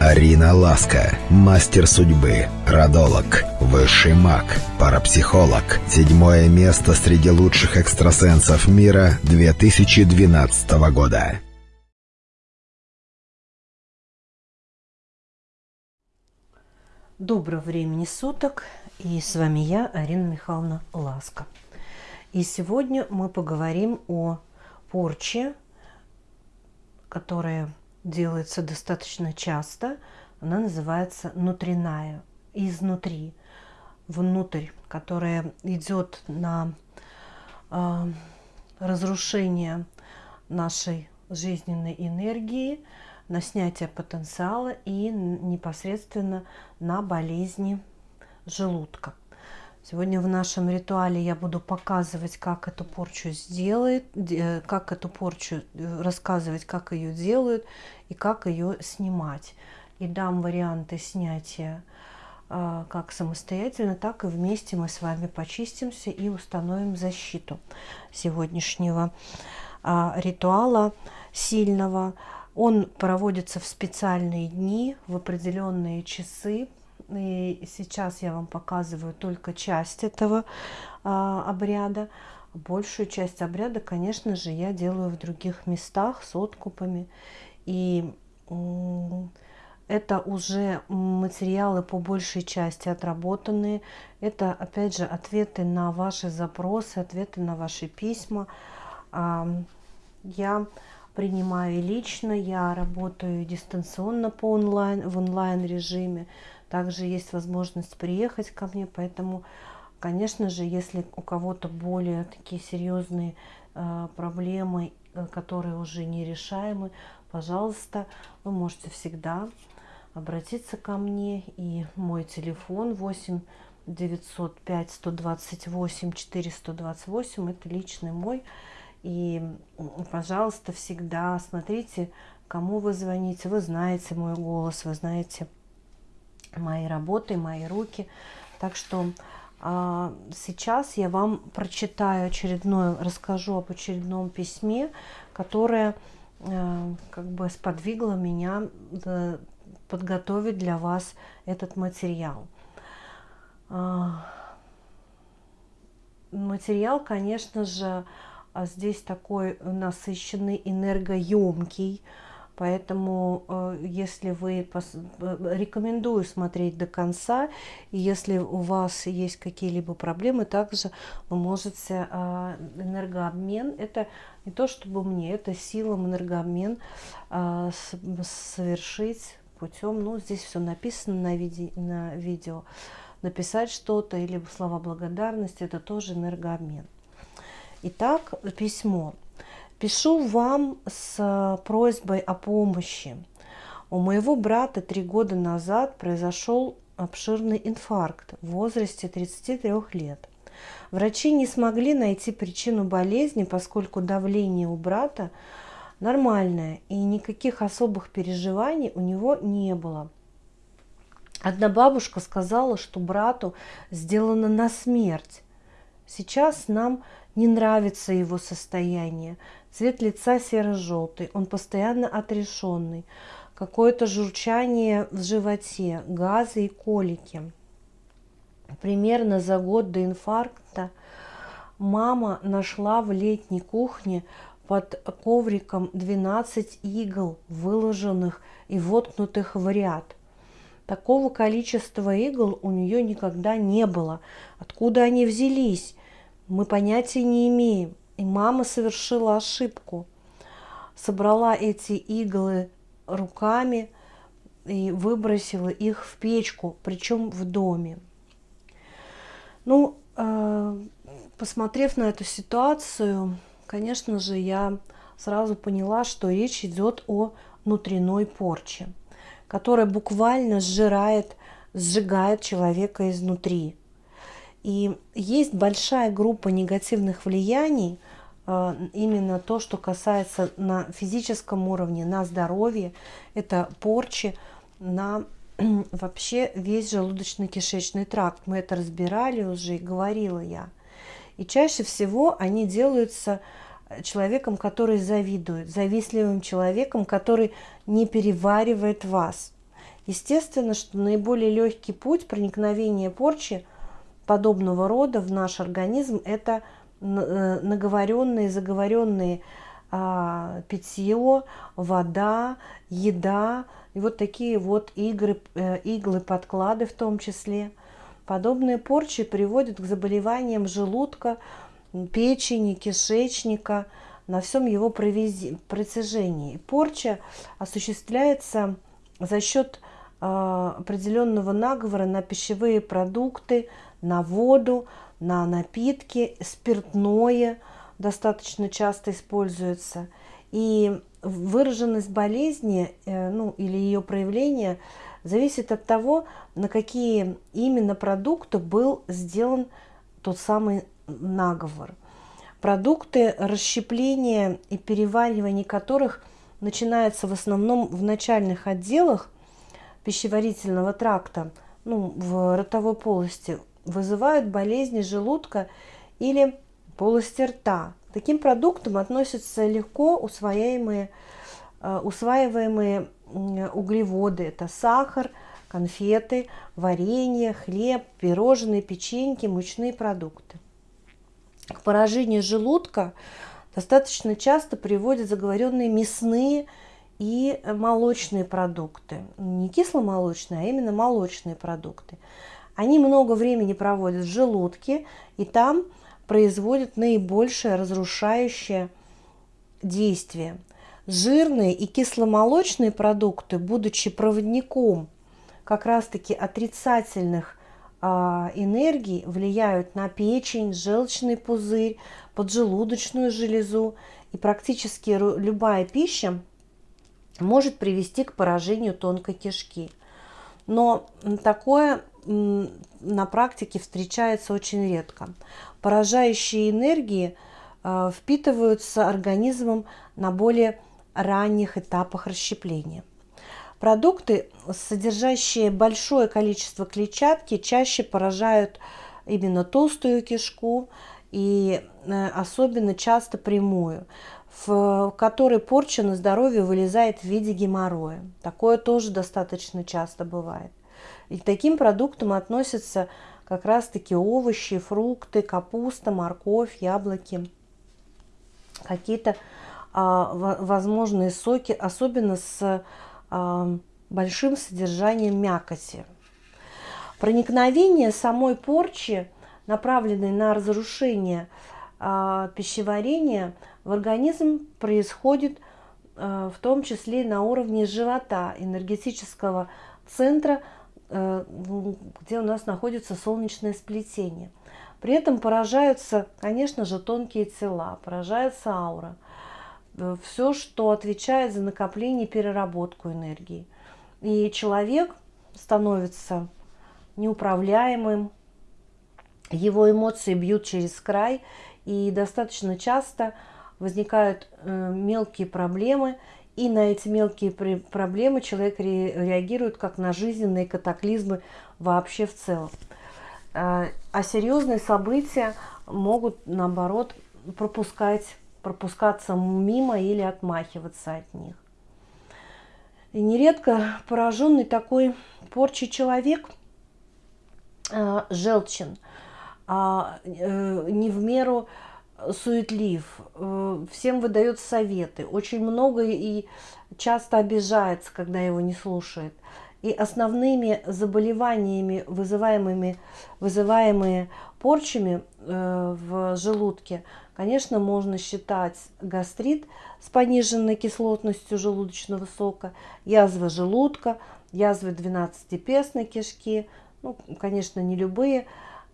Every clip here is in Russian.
Арина Ласка, мастер судьбы, родолог, высший маг, парапсихолог. Седьмое место среди лучших экстрасенсов мира 2012 года. Доброго времени суток, и с вами я, Арина Михайловна Ласка. И сегодня мы поговорим о порче, которая делается достаточно часто. Она называется внутренняя, изнутри, внутрь, которая идет на э, разрушение нашей жизненной энергии, на снятие потенциала и непосредственно на болезни желудка. Сегодня в нашем ритуале я буду показывать, как эту порчу сделать, как эту порчу э, рассказывать, как ее делают и как ее снимать. И дам варианты снятия а, как самостоятельно, так и вместе мы с вами почистимся и установим защиту сегодняшнего а, ритуала сильного. Он проводится в специальные дни, в определенные часы, и сейчас я вам показываю только часть этого а, обряда. Большую часть обряда, конечно же, я делаю в других местах с откупами. И это уже материалы по большей части отработанные. Это, опять же, ответы на ваши запросы, ответы на ваши письма. Я принимаю лично, я работаю дистанционно по онлайн, в онлайн режиме. Также есть возможность приехать ко мне, поэтому, конечно же, если у кого-то более такие серьезные э, проблемы, э, которые уже нерешаемы, пожалуйста, вы можете всегда обратиться ко мне. И мой телефон 8 905 128 428, это личный мой. И, пожалуйста, всегда смотрите, кому вы звоните. Вы знаете мой голос, вы знаете мои работы, мои руки. Так что а, сейчас я вам прочитаю очередное, расскажу об очередном письме, которое а, как бы сподвигло меня да, подготовить для вас этот материал. А, материал, конечно же, а здесь такой насыщенный, энергоемкий, Поэтому, э, если вы э, рекомендую смотреть до конца, и если у вас есть какие-либо проблемы, также вы можете э, энергообмен, это не то чтобы мне, это силам энергообмен совершить путем, ну здесь все написано на, виде, на видео, написать что-то или слова благодарности, это тоже энергообмен. Итак, письмо. Пишу вам с э, просьбой о помощи. У моего брата три года назад произошел обширный инфаркт в возрасте 33 лет. Врачи не смогли найти причину болезни, поскольку давление у брата нормальное и никаких особых переживаний у него не было. Одна бабушка сказала, что брату сделано на смерть. Сейчас нам не нравится его состояние. Цвет лица серо-желтый, он постоянно отрешенный. Какое-то журчание в животе, газы и колики. Примерно за год до инфаркта мама нашла в летней кухне под ковриком 12 игл, выложенных и воткнутых в ряд. Такого количества игл у нее никогда не было. Откуда они взялись, мы понятия не имеем. И мама совершила ошибку. Собрала эти иглы руками и выбросила их в печку, причем в доме. Ну, э, посмотрев на эту ситуацию, конечно же, я сразу поняла, что речь идет о внутренней порче, которая буквально сжирает, сжигает человека изнутри. И есть большая группа негативных влияний, э, именно то, что касается на физическом уровне, на здоровье, это порчи на вообще весь желудочно-кишечный тракт. Мы это разбирали уже и говорила я. И чаще всего они делаются человеком, который завидует, завистливым человеком, который не переваривает вас. Естественно, что наиболее легкий путь проникновения порчи подобного рода в наш организм – это э, наговоренные, заговоренные а, питье, вода, еда и вот такие вот игры, э, иглы, подклады в том числе. Подобные порчи приводят к заболеваниям желудка, печени, кишечника, на всем его протяжении. Порча осуществляется за счет э, определенного наговора на пищевые продукты, на воду, на напитки, спиртное достаточно часто используется. И выраженность болезни э, ну, или ее проявление зависит от того, на какие именно продукты был сделан тот самый наговор. Продукты расщепления и переваривания которых начинается в основном в начальных отделах пищеварительного тракта, ну, в ротовой полости, вызывают болезни желудка или полости рта. К таким продуктам относятся легко усвояемые, э, усваиваемые углеводы. Это сахар, конфеты, варенье, хлеб, пирожные, печеньки, мучные продукты. К поражению желудка достаточно часто приводят заговоренные мясные и молочные продукты. Не кисломолочные, а именно молочные продукты. Они много времени проводят в желудке, и там производят наибольшее разрушающее действие. Жирные и кисломолочные продукты, будучи проводником как раз-таки отрицательных а, энергий, влияют на печень, желчный пузырь, поджелудочную железу. И практически любая пища может привести к поражению тонкой кишки. Но такое на практике встречается очень редко. Поражающие энергии э, впитываются организмом на более ранних этапах расщепления. Продукты, содержащие большое количество клетчатки, чаще поражают именно толстую кишку и э, особенно часто прямую, в которой порча на здоровье вылезает в виде геморроя. Такое тоже достаточно часто бывает. И к таким продуктам относятся как раз-таки овощи, фрукты, капуста, морковь, яблоки, какие-то а, возможные соки, особенно с а, большим содержанием мякоти. Проникновение самой порчи, направленной на разрушение а, пищеварения, в организм происходит а, в том числе на уровне живота, энергетического центра, где у нас находится солнечное сплетение. При этом поражаются, конечно же, тонкие тела, поражается аура. Э, Все, что отвечает за накопление и переработку энергии. И человек становится неуправляемым, его эмоции бьют через край, и достаточно часто возникают э, мелкие проблемы, и на эти мелкие проблемы человек реагирует как на жизненные катаклизмы вообще в целом. А, а серьезные события могут, наоборот, пропускать, пропускаться мимо или отмахиваться от них. И нередко пораженный такой порчей человек э, желчен, а, э, не в меру суетлив, э, всем выдает советы, очень много и часто обижается, когда его не слушает. И основными заболеваниями, вызываемыми, вызываемые порчами э, в желудке, конечно, можно считать гастрит с пониженной кислотностью желудочного сока, язва желудка, язвы двенадцатипестной кишки, ну, конечно, не любые,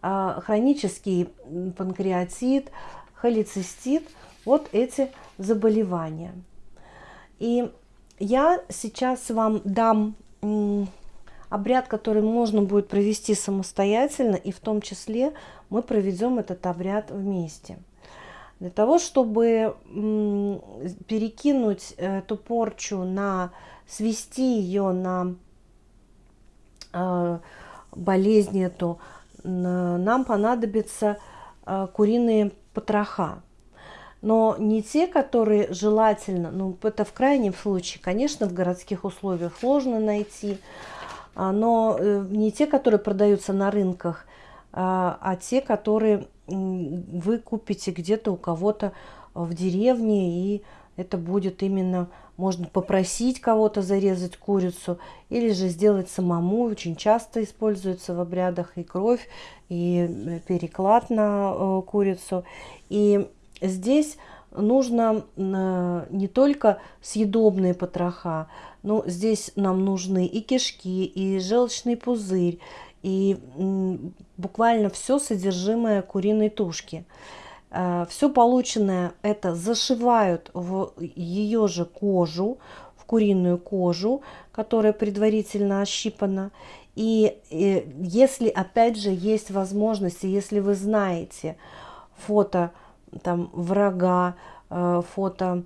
а хронический панкреатит, холецистит, вот эти заболевания. И я сейчас вам дам обряд, который можно будет провести самостоятельно, и в том числе мы проведем этот обряд вместе. Для того, чтобы перекинуть эту порчу на, свести ее на э, болезнь эту, нам понадобится э, куриные потроха. Но не те, которые желательно, ну это в крайнем случае, конечно, в городских условиях сложно найти, а, но э, не те, которые продаются на рынках, а, а те, которые вы купите где-то у кого-то в деревне, и это будет именно, можно попросить кого-то зарезать курицу, или же сделать самому. Очень часто используется в обрядах и кровь, и э, переклад на э, курицу. И здесь нужно не только съедобные потроха, но здесь нам нужны и кишки, и желчный пузырь, и буквально все содержимое куриной тушки. Э, все полученное это зашивают в ее же кожу, в куриную кожу, которая предварительно ощипана. И, и если, опять же, есть возможность, если вы знаете фото там, врага, э, фото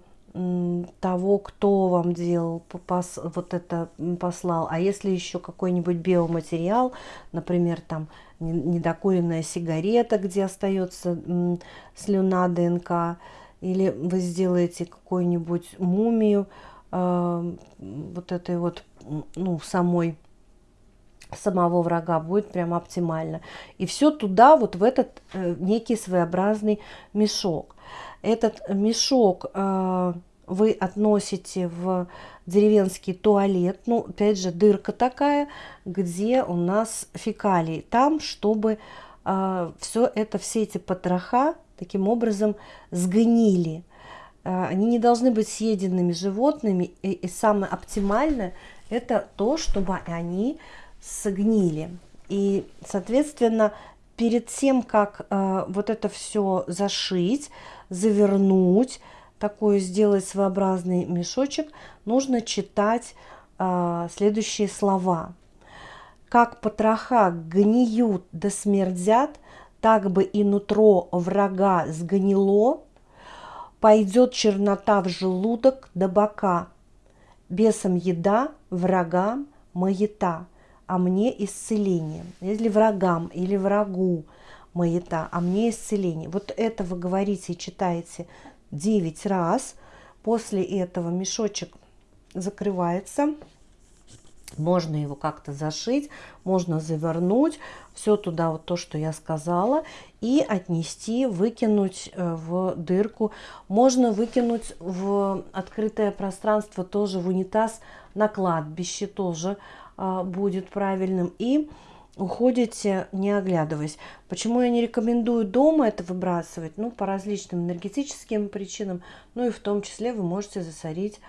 того, кто вам делал, пос, вот это послал. А если еще какой-нибудь биоматериал, например, там недокуренная сигарета, где остается слюна ДНК, или вы сделаете какую-нибудь мумию э, вот этой вот, ну, самой самого врага будет прям оптимально. И все туда, вот в этот э, некий своеобразный мешок. Этот мешок э, вы относите в деревенский туалет, ну, опять же, дырка такая, где у нас фекалии. Там, чтобы э, а, все это, все эти потроха таким образом сгнили. Э, они не должны быть съеденными животными. И, и самое оптимальное – это то, чтобы они сгнили. И, соответственно, перед тем, как э, вот это все зашить, завернуть, такой сделать своеобразный мешочек, нужно читать э, следующие слова. Как потроха гниют да смердят, так бы и нутро врага сгнило, пойдет чернота в желудок до бока, бесом еда, врагам маята, а мне исцеление. Если врагам или врагу маята, а мне исцеление. Вот это вы говорите и читаете 9 раз. После этого мешочек закрывается. Можно его как-то зашить, можно завернуть, все туда вот то, что я сказала, и отнести, выкинуть э, в дырку. Можно выкинуть в открытое пространство, тоже в унитаз, на кладбище тоже а, будет правильным. И уходите, не оглядываясь. Почему я не рекомендую дома это выбрасывать? Ну, по различным энергетическим причинам, ну и в том числе вы можете засорить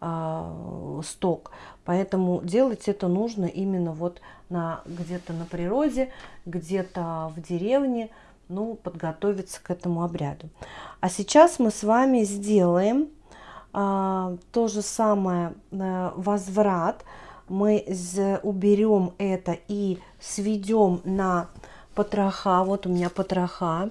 э, сток. Поэтому делать это нужно именно вот на где-то на природе, где-то в деревне, ну, подготовиться к этому обряду. А сейчас мы с вами сделаем э, то же самое э, возврат, мы уберем это и сведем на потроха. Вот у меня потроха.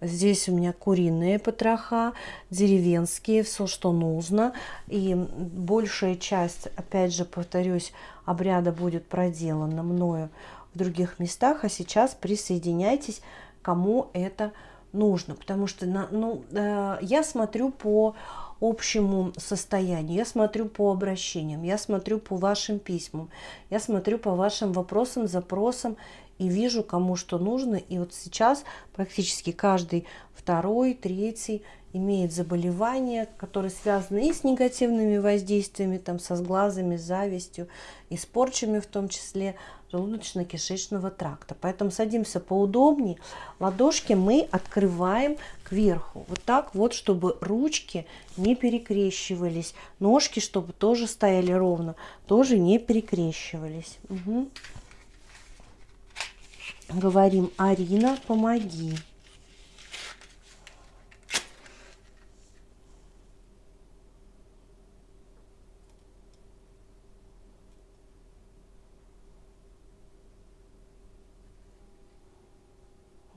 Здесь у меня куриные потроха, деревенские, все, что нужно. И большая часть, опять же, повторюсь, обряда будет проделана мною в других местах. А сейчас присоединяйтесь, кому это нужно. Потому что ну, э, я смотрю по общему состоянию, я смотрю по обращениям, я смотрю по вашим письмам, я смотрю по вашим вопросам, запросам и вижу, кому что нужно. И вот сейчас практически каждый второй, третий имеет заболевания, которые связаны и с негативными воздействиями, там, со сглазами, завистью, и с порчами в том числе желудочно-кишечного тракта. Поэтому садимся поудобнее, ладошки мы открываем кверху. Вот так вот, чтобы ручки не перекрещивались, ножки, чтобы тоже стояли ровно, тоже не перекрещивались. Угу. Говорим, Арина, помоги.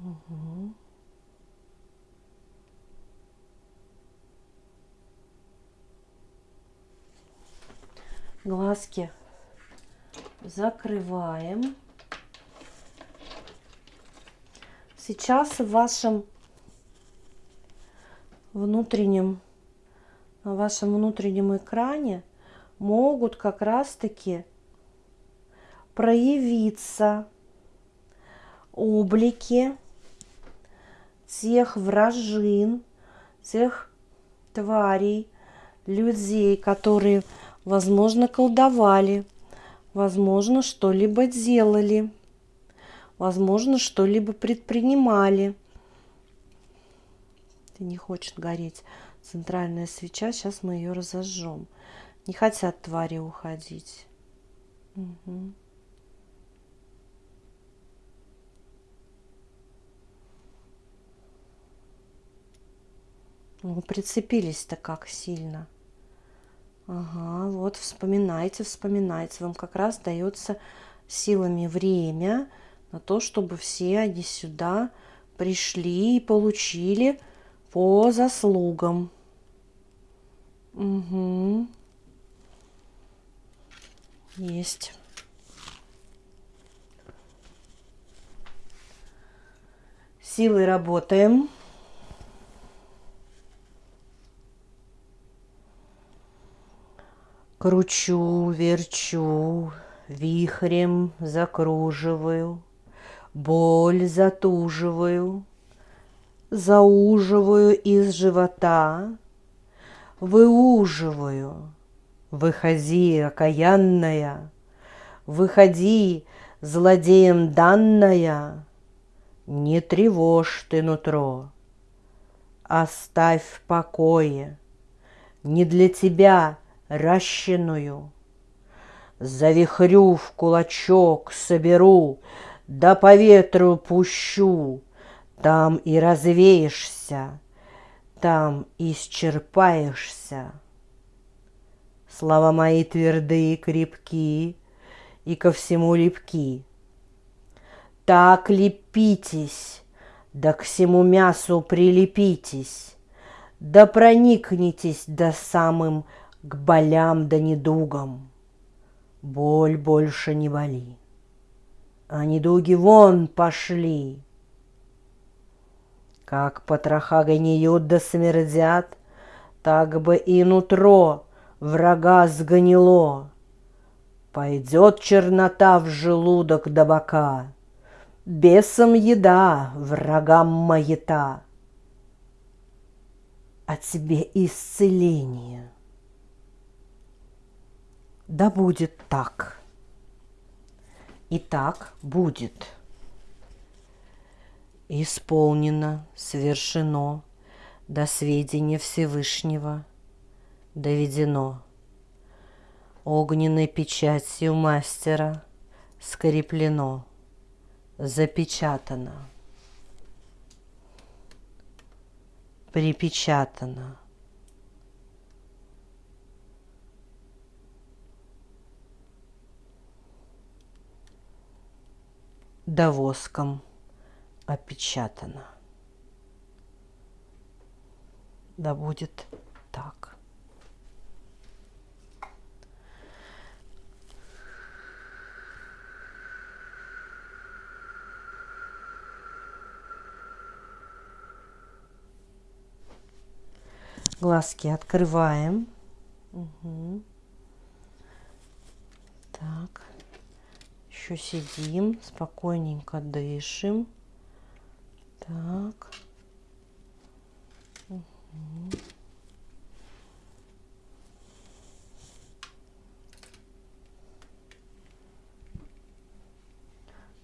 Угу. Глазки закрываем. Сейчас в вашем внутреннем, на вашем внутреннем экране могут как раз-таки проявиться облики тех вражин, тех тварей, людей, которые, возможно, колдовали, возможно, что-либо делали, возможно, что-либо предпринимали. Не хочет гореть центральная свеча, сейчас мы ее разожжем. Не хотят твари уходить. Угу. Ну, прицепились-то как сильно. Ага, вот вспоминайте, вспоминайте. Вам как раз дается силами время на то, чтобы все они сюда пришли и получили по заслугам. Угу. Есть. Силой работаем. Кручу, верчу, вихрем закруживаю, Боль затуживаю, зауживаю из живота, Выуживаю, выходи, окаянная, Выходи, злодеем данная, Не тревожь ты нутро, Оставь в покое, не для тебя — рощиную. Завихрю в кулачок, соберу, да по ветру пущу, Там и развеешься, там исчерпаешься. Слова мои твердые, крепки и ко всему липки. Так лепитесь, да к всему мясу прилепитесь, да проникнитесь до самым к болям да недугам. Боль больше не боли, а недуги вон пошли. Как потроха гниют да смердят, так бы и нутро врага сгнило. Пойдет чернота в желудок до бока, Бесом еда, врагам маята. А тебе исцеление — да будет так. И так будет. Исполнено, свершено, до сведения Всевышнего доведено. Огненной печатью мастера скреплено, запечатано, припечатано – да воском опечатано. Да будет так. Глазки открываем. Угу. Так еще сидим, спокойненько дышим. Так. Угу.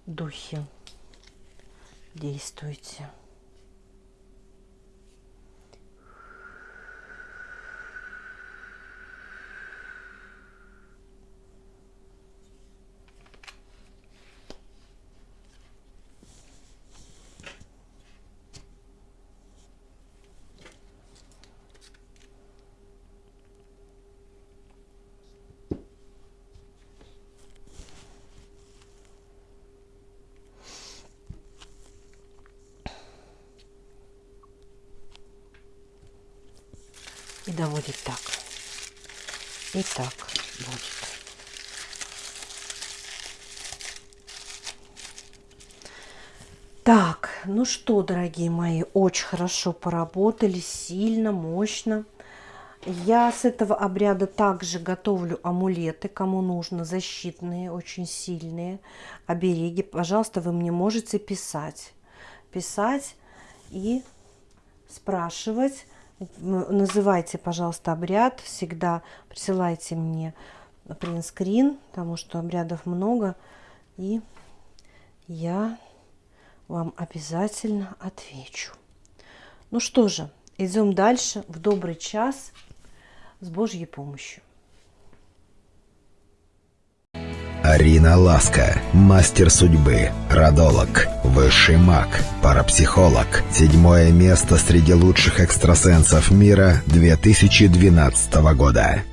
Духи, действуйте. И будет так. И так будет. Так, ну что, дорогие мои, очень хорошо поработали, сильно, мощно. Я с этого обряда также готовлю амулеты, кому нужно, защитные, очень сильные обереги. Пожалуйста, вы мне можете писать. Писать и спрашивать. Называйте, пожалуйста, обряд. Всегда присылайте мне принтскрин, потому что обрядов много. И я вам обязательно отвечу. Ну что же, идем дальше в добрый час с Божьей помощью. Арина Ласка, мастер судьбы, родолог, высший маг, парапсихолог. Седьмое место среди лучших экстрасенсов мира 2012 года.